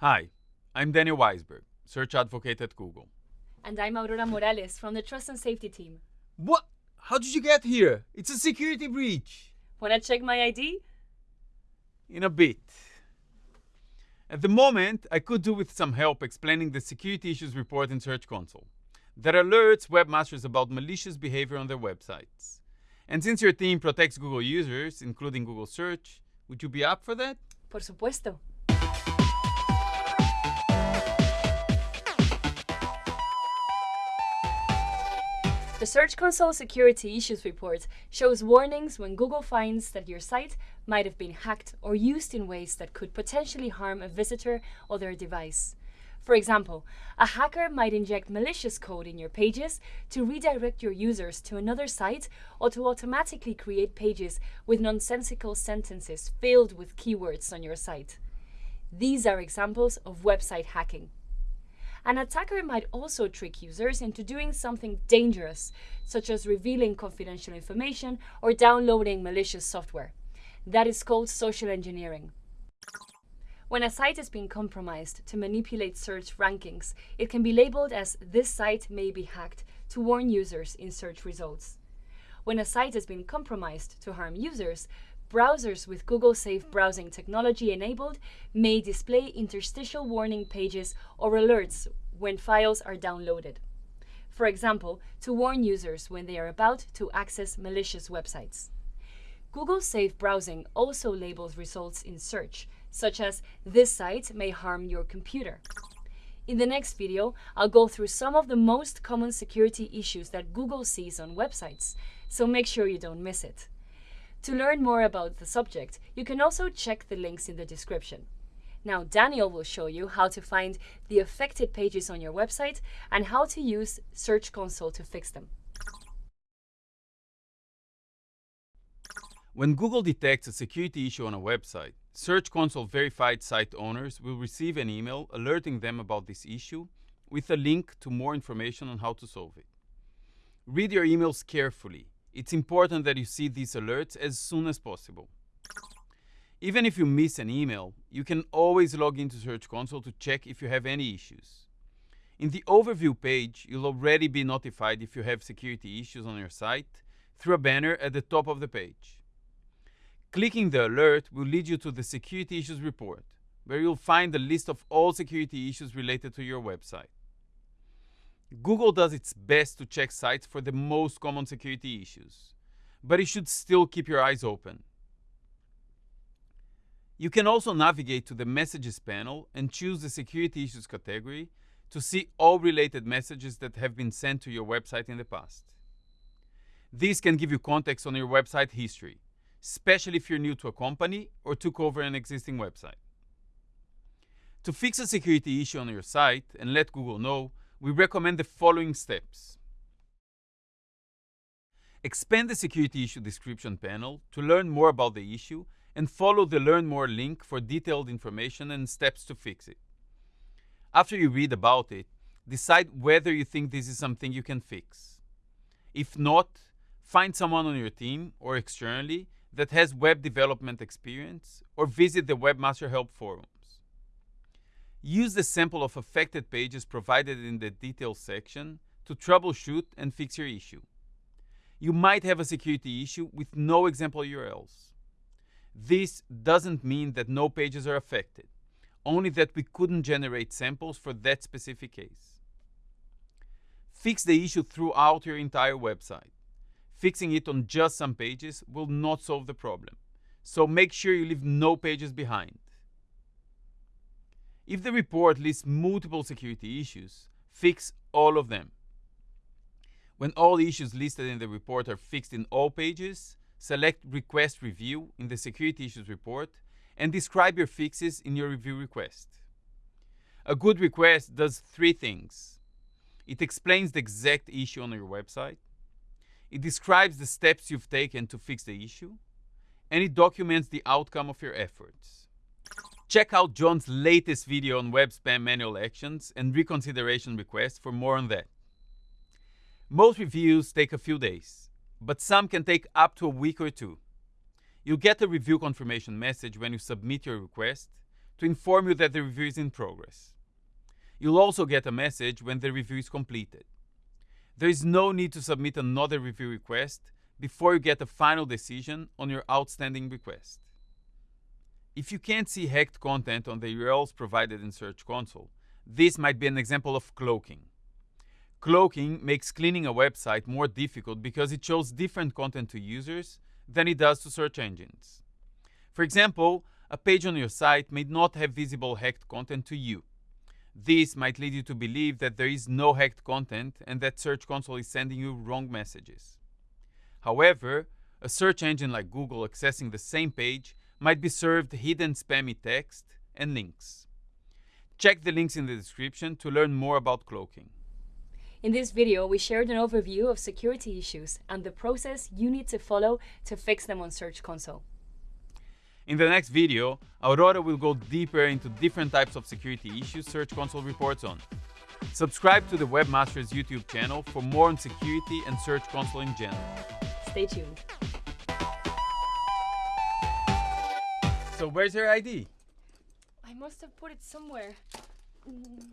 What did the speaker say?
Hi, I'm Daniel Waisberg, Search Advocate at Google. And I'm Aurora Morales from the Trust and Safety team. What? How did you get here? It's a security breach. Wanna check my ID? In a bit. At the moment, I could do with some help explaining the security issues report in Search Console that alerts webmasters about malicious behavior on their websites. And since your team protects Google users, including Google Search, would you be up for that? Por supuesto. The Search Console Security Issues Report shows warnings when Google finds that your site might have been hacked or used in ways that could potentially harm a visitor or their device. For example, a hacker might inject malicious code in your pages to redirect your users to another site or to automatically create pages with nonsensical sentences filled with keywords on your site. These are examples of website hacking. An attacker might also trick users into doing something dangerous, such as revealing confidential information or downloading malicious software. That is called social engineering. When a site has been compromised to manipulate search rankings, it can be labeled as this site may be hacked to warn users in search results. When a site has been compromised to harm users, browsers with Google Safe browsing technology enabled may display interstitial warning pages or alerts when files are downloaded. For example, to warn users when they are about to access malicious websites. Google Safe browsing also labels results in search, such as this site may harm your computer. In the next video, I'll go through some of the most common security issues that Google sees on websites, so make sure you don't miss it. To learn more about the subject, you can also check the links in the description. Now Daniel will show you how to find the affected pages on your website and how to use Search Console to fix them. When Google detects a security issue on a website, Search Console verified site owners will receive an email alerting them about this issue with a link to more information on how to solve it. Read your emails carefully it's important that you see these alerts as soon as possible. Even if you miss an email, you can always log into Search Console to check if you have any issues. In the Overview page, you'll already be notified if you have security issues on your site through a banner at the top of the page. Clicking the alert will lead you to the Security Issues report, where you'll find a list of all security issues related to your website. Google does its best to check sites for the most common security issues, but you should still keep your eyes open. You can also navigate to the Messages panel and choose the Security Issues category to see all related messages that have been sent to your website in the past. This can give you context on your website history, especially if you're new to a company or took over an existing website. To fix a security issue on your site and let Google know, we recommend the following steps. Expand the security issue description panel to learn more about the issue and follow the Learn More link for detailed information and steps to fix it. After you read about it, decide whether you think this is something you can fix. If not, find someone on your team or externally that has web development experience or visit the Webmaster Help Forum. Use the sample of affected pages provided in the details section to troubleshoot and fix your issue. You might have a security issue with no example URLs. This doesn't mean that no pages are affected, only that we couldn't generate samples for that specific case. Fix the issue throughout your entire website. Fixing it on just some pages will not solve the problem, so make sure you leave no pages behind. If the report lists multiple security issues, fix all of them. When all issues listed in the report are fixed in all pages, select Request Review in the Security Issues report and describe your fixes in your review request. A good request does three things. It explains the exact issue on your website, it describes the steps you've taken to fix the issue, and it documents the outcome of your efforts. Check out John's latest video on web spam manual actions and reconsideration requests for more on that. Most reviews take a few days, but some can take up to a week or two. You'll get a review confirmation message when you submit your request to inform you that the review is in progress. You'll also get a message when the review is completed. There is no need to submit another review request before you get a final decision on your outstanding request. If you can't see hacked content on the URLs provided in Search Console, this might be an example of cloaking. Cloaking makes cleaning a website more difficult because it shows different content to users than it does to search engines. For example, a page on your site may not have visible hacked content to you. This might lead you to believe that there is no hacked content and that Search Console is sending you wrong messages. However, a search engine like Google accessing the same page might be served hidden spammy text and links. Check the links in the description to learn more about cloaking. In this video, we shared an overview of security issues and the process you need to follow to fix them on Search Console. In the next video, Aurora will go deeper into different types of security issues Search Console reports on. Subscribe to the Webmasters YouTube channel for more on security and Search Console in general. Stay tuned. So where's her ID? I must have put it somewhere. Mm.